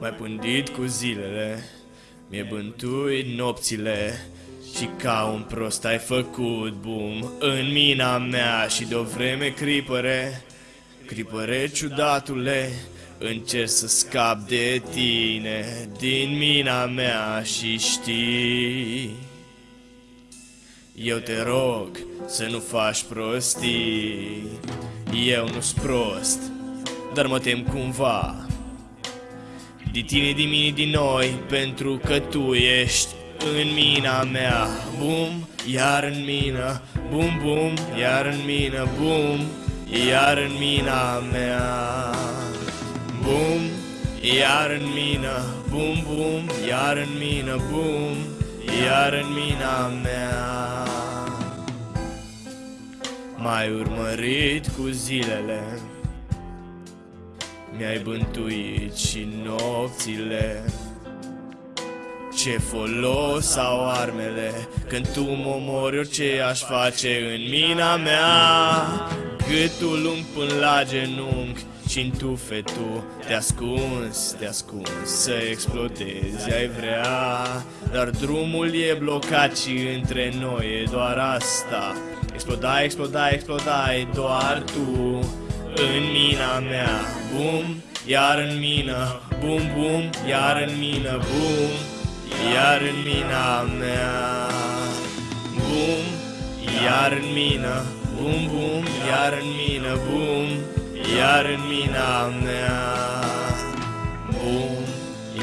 Mai pândit cu zilele, mi-e bântuit nopțile Și ca un prost ai făcut bum în mina mea Și de-o vreme cripăre, cripăre ciudatule Încerc să scap de tine din mina mea și știi. Eu te rog să nu faci prostii Eu nu-s prost, dar mă tem cumva. De tine, din mine, din noi, pentru că tu ești în mina mea. Bum, iar în mina, bum, bum, iar în mina, bum, iar în mina mea. Bum, iar în mina, bum, bum, iar în mina, bum, iar în mina mea. Mai urmărit cu zilele mi-ai bântuit și nopțile. Ce folos au armele Când tu mă mori orice aș face în mina mea Gâtul lung până la genunchi și în tufetul te ascunzi, te ascunzi Să explodezi, ai vrea. Dar drumul e blocat și între noi e doar asta. Explodai, explodai, explodai doar tu. În mina mea Bum, iar în mină Bum, bum, iar în mină Bum, iar în mina mea. Bum, iar în mină Bum, bum, iar în mină Bum, iar în mina mea. Bum,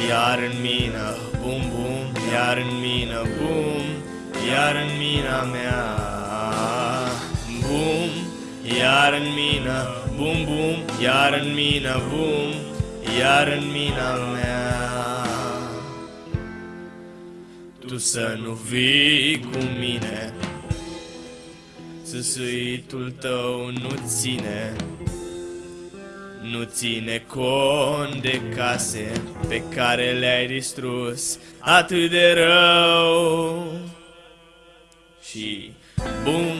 iar în mină Bum, bum, iar în mină Bum, iar în mina mea. Bum, iar în mină Bum, bum, iar în mina, bum, iar în mina mea. Tu să nu vii cu mine Săsuitul tău nu ține Nu ține cont de case Pe care le-ai distrus atât de rău Și bum,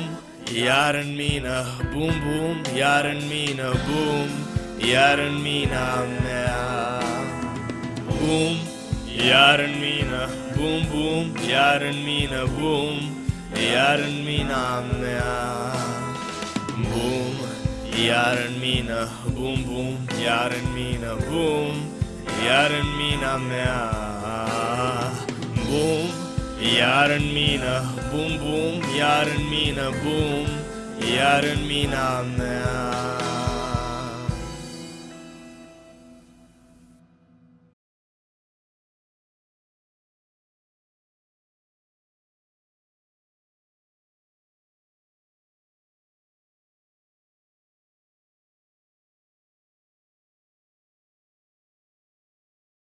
iar în mină, bum bum, iar în mină, bum, iar în mina mea. Bum, iar în mină, bum bum, iar în mină, bum, iar în mina mea. Bum, iar în mină, bum bum, iar în mină, bum, iar în mina mea. Bum, iar în mină, bum bum, iar